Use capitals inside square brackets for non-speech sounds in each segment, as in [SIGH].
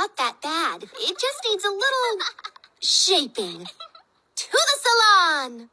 not that bad. It just needs a little [LAUGHS] shaping. To the salon!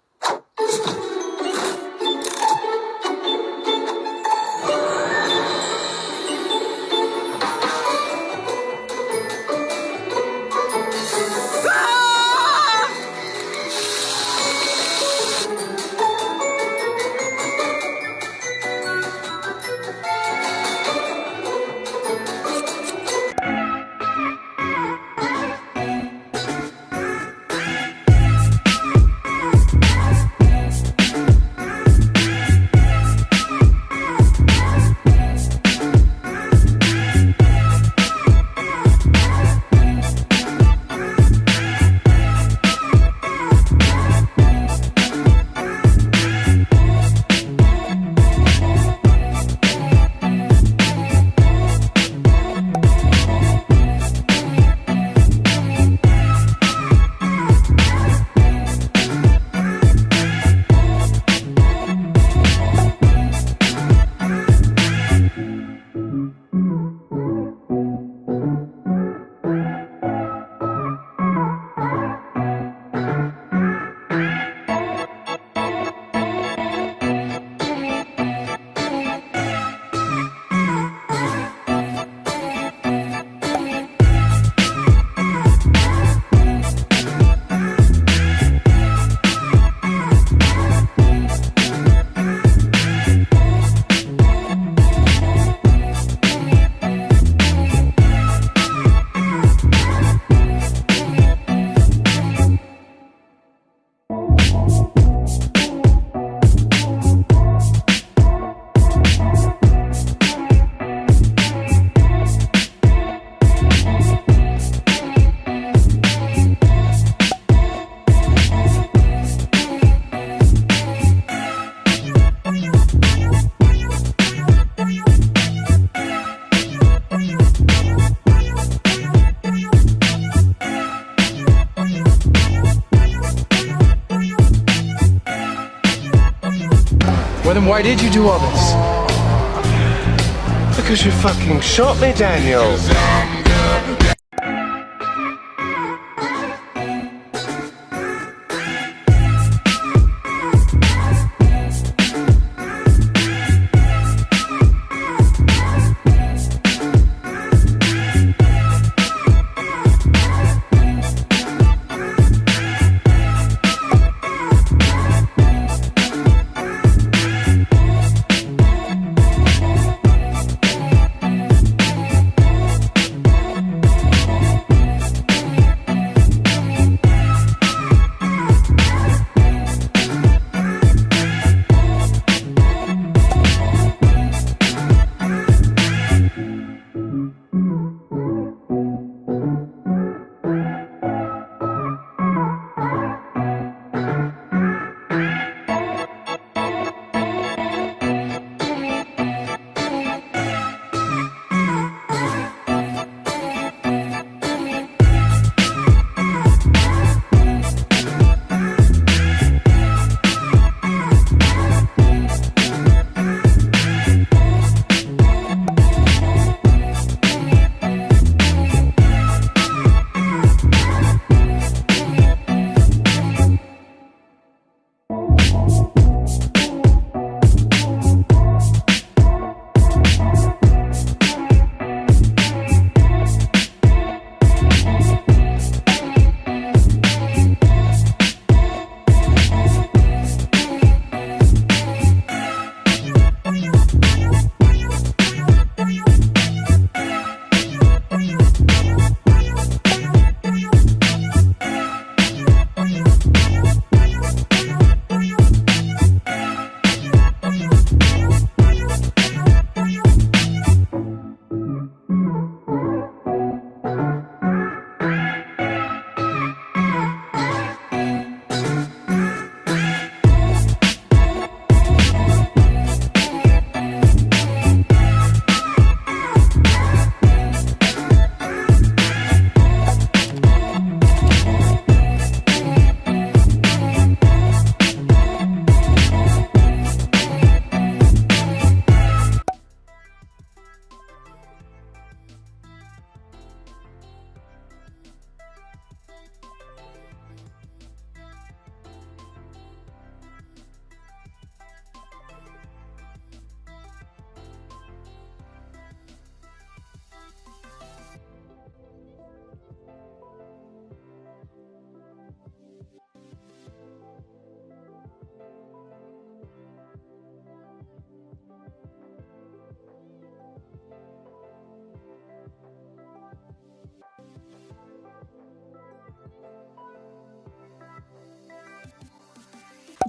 Then why did you do all this? Because you fucking shot me, Daniel.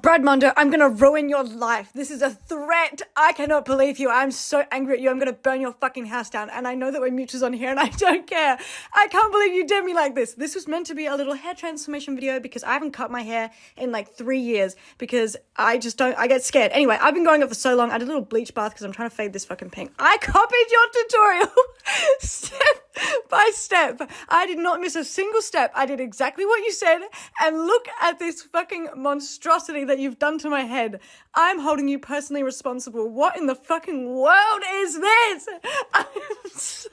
Brad Mondo, I'm gonna ruin your life. This is a threat. I cannot believe you. I'm so angry at you. I'm gonna burn your fucking house down. And I know that we're mutuals on here and [LAUGHS] I don't care. I can't believe you did me like this. This was meant to be a little hair transformation video because I haven't cut my hair in like three years because I just don't, I get scared. Anyway, I've been going up for so long. I did a little bleach bath because I'm trying to fade this fucking pink. I copied your tutorial [LAUGHS] [LAUGHS] by step. I did not miss a single step. I did exactly what you said. And look at this fucking monstrosity that you've done to my head. I'm holding you personally responsible. What in the fucking world is this? [LAUGHS] I'm so.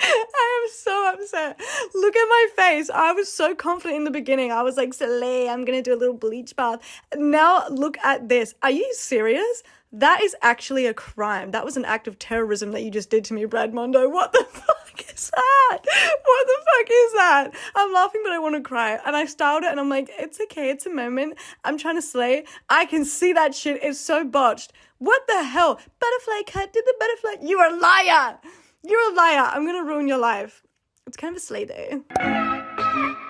I am so upset. Look at my face. I was so confident in the beginning. I was like, Soleil, I'm gonna do a little bleach bath. Now look at this. Are you serious? That is actually a crime. That was an act of terrorism that you just did to me, Brad Mondo. What the [LAUGHS] fuck is that? What the fuck is that? I'm laughing, but I want to cry. And I styled it and I'm like, it's okay, it's a moment. I'm trying to slay. I can see that shit is so botched. What the hell? Butterfly cut, did the butterfly? You're a liar! You're a liar. I'm gonna ruin your life. It's kind of a slay day.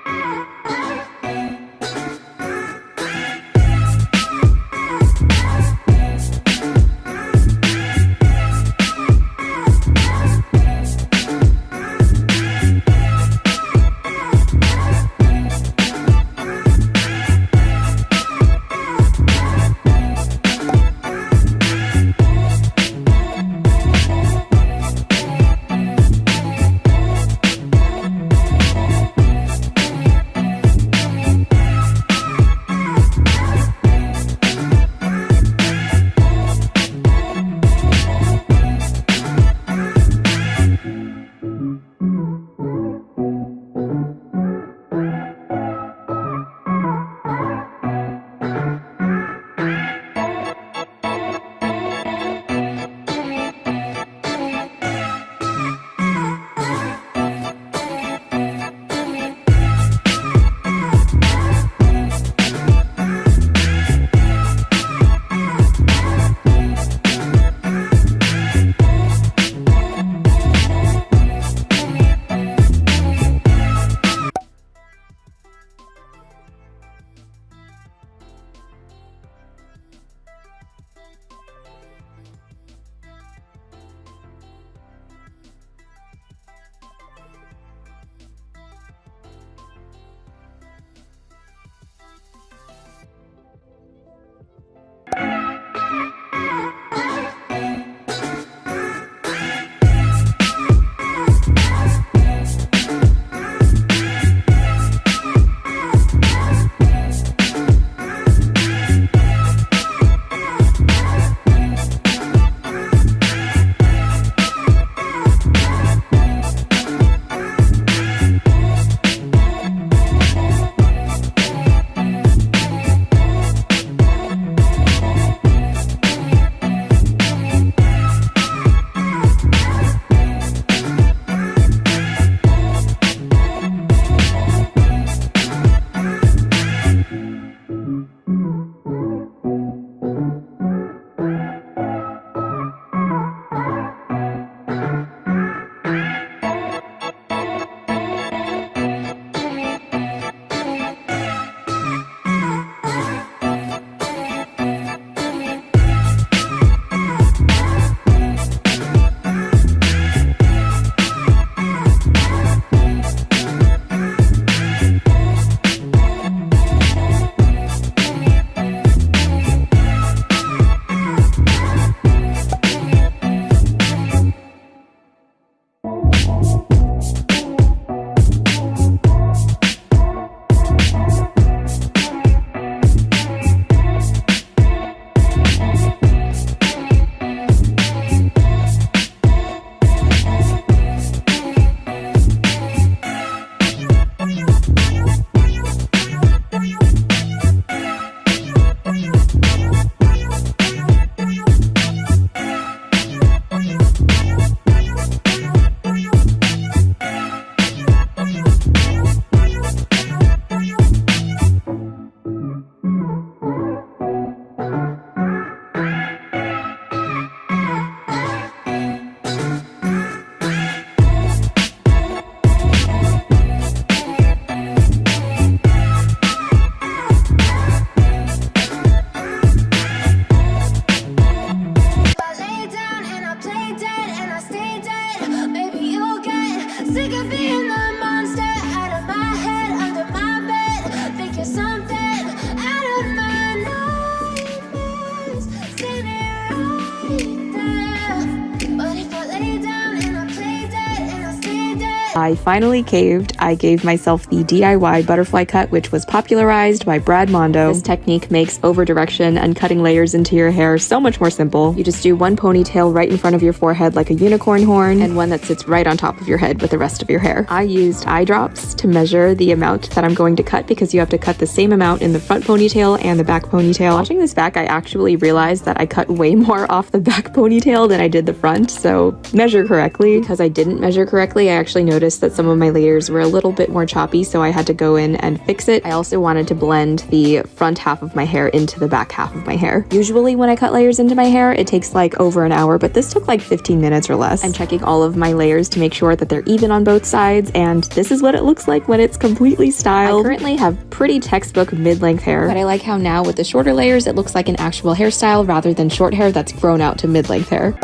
I finally caved. I gave myself the DIY butterfly cut, which was popularized by Brad Mondo. This technique makes over direction and cutting layers into your hair so much more simple. You just do one ponytail right in front of your forehead like a unicorn horn, and one that sits right on top of your head with the rest of your hair. I used eye drops to measure the amount that I'm going to cut because you have to cut the same amount in the front ponytail and the back ponytail. Watching this back, I actually realized that I cut way more [LAUGHS] off the back ponytail than I did the front, so measure correctly. Because I didn't measure correctly, I actually noticed that some of my layers were a little bit more choppy, so I had to go in and fix it. I also wanted to blend the front half of my hair into the back half of my hair. Usually when I cut layers into my hair, it takes like over an hour, but this took like 15 minutes or less. I'm checking all of my layers to make sure that they're even on both sides, and this is what it looks like when it's completely styled. I currently have pretty textbook mid-length hair, but I like how now with the shorter layers, it looks like an actual hairstyle rather than short hair that's grown out to mid-length hair.